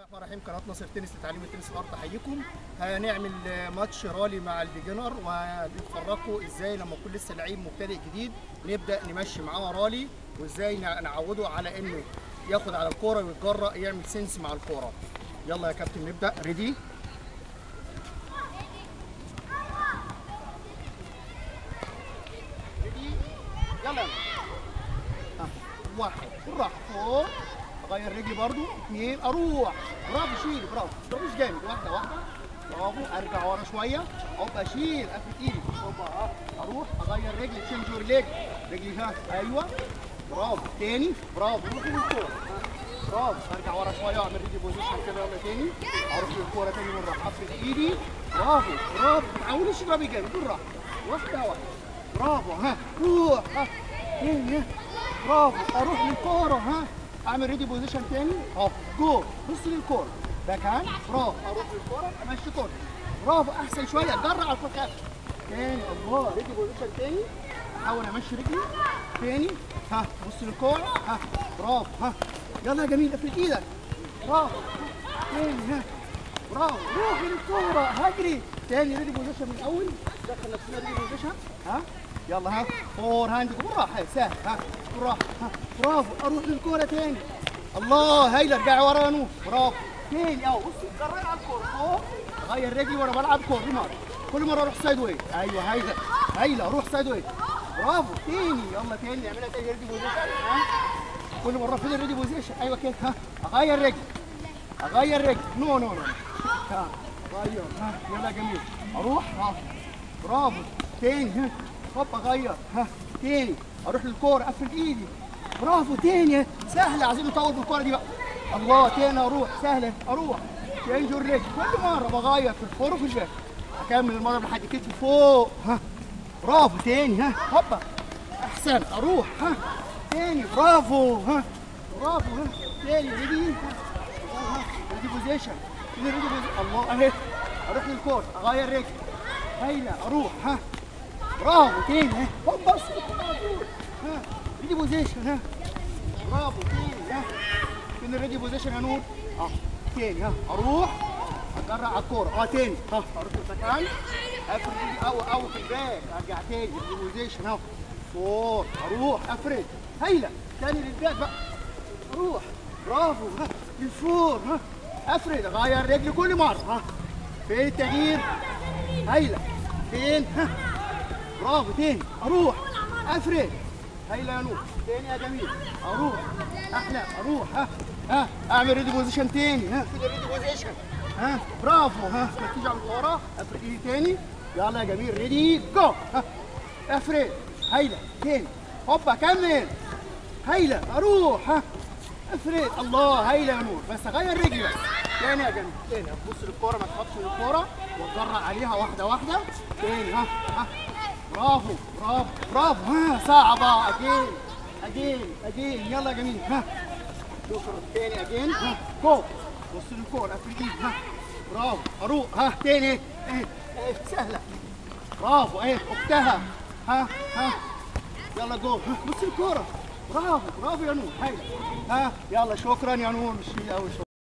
الرحمن الرحيم قناه ناصر تنس لتعليم التنس الأرض تحييكم هنعمل match rally مع ال beginner وهنفرجكم إزاي لما يكون لسه لعيب مبتدئ جديد نبدأ نمشي معاه رالي وإزاي نعوده على إنه ياخد على الكورة ويتجرأ يعمل sense مع الكورة. يلا يا كابتن نبدأ. ready ready يلا. ها، واحد. بالراحة. اغير رجلي برضو. اثنين أروح. برافو شيل برافو. مش جامد. واحدة واحدة. برافو. أرجع ورا شوية. هوبا أشيل. افرد إيدي. ها. أروح. أغير رجلي. change your leg. رجلي ها أيوه. برافو. تاني. برافو. روح للكوره. برافو. أرجع ورا شوية. واعمل ready position كده. يلا تاني. أروح للكورة تاني مره افرد إيدي. برافو. برافو. ما تعودش تضربي جامد. بالراحة. واحدة واحدة. برافو. ها. روح. ها. برافو. أروح للكورة. ها. اعمل ready position تاني اهو جو بص للكوره backhand برافو أروح للكوره امشي كوره برافو أحسن شوية. اجري على الفخاخ تاني الله ready position تاني احاول امشي رجلي تاني ها بص للكوره ها برافو ها يلا يا جميل افرد إيدك برافو. تاني ها برافو روح للكوره اجري تاني ready position من الأول دخل نفسنا ready position ها يلا ها. forehand بالراحه سهل. ها. بالراحه ها. برافو. أروح للكورة تاني. الله هايله ارجعي ورا يا نور برافو. تاني اهو بصي جري على الكورة. فوق غير رجلي وأنا بلعب كورة. مره كل مرة أروح side way أيوه هايله هايله أروح side way برافو. تاني يلا تاني نعملها تاني ready position كل مرة فين ال ready position أيوه كده ها. أغير رجلي أغير رجلي no no no. ها. غير ها. يلا جميل. أروح. ها برافو. تاني ها هوب اغير ها تاني. أروح للكورة افرد إيدي. برافو تاني. سهلة عايزين نطول بالكوره دي بقى. الله تاني أروح. سهلة أروح. change رجلي كل مرة بغير في ال fore وفي ال back أكمل المضرب لحد كتفي فوق. ها. برافو تاني. ها هوبا. أحسن أروح. ها. تاني برافو. ها. برافو ها. تاني ready. ready position. ready position الله أهي. أروح للكورة أغير رجلي هايله أروح. ها. برافو تاني ها هوب بص ها ready position ها برافو تاني ها فين ال ready position يا نور آه تاني ها أروح اجري على الكوره آه تاني ها أروح المكان افرد ايدي أو في ال back ارجع تاني ready position اهو fore أروح افرد هايله تاني لل back بقى أروح برافو ها لل fore ها افرد اغير رجلي كل مره ها فين التغيير هايله فين ها برافو تاني. أروح. أفرد. هايله يا نور تاني يا جميل. أروح. أحلى. أروح. ها. ها. أعمل ready position تاني. ها. كده ready position ها. برافو. ها. ما تيجي على الكوره أفرد إيدي تاني. يلا يا جميل. ready go ها. أفرد. هايله تاني. هوبا كمل. هايله أروح. ها. أفرد. الله هايله يا نور بس اغير رجلي بس تاني يا جميل. تاني. تبص للكورة ما تخافش من الكوره وتجري عليها واحدة واحدة. تاني. ها. ها. برافو برافو برافو. ها صعبه again again again يلا يا جميل. ها. شكرا. تاني اجين ها. جو بص افرد ايدي ها. برافو. أروح ها. تاني. اهي اهي سهلة. برافو. اهي أختها. ها ها. يلا جو. ها بص الكوره برافو برافو يا نور هايله ها يلا شكرا يا نور مش قوي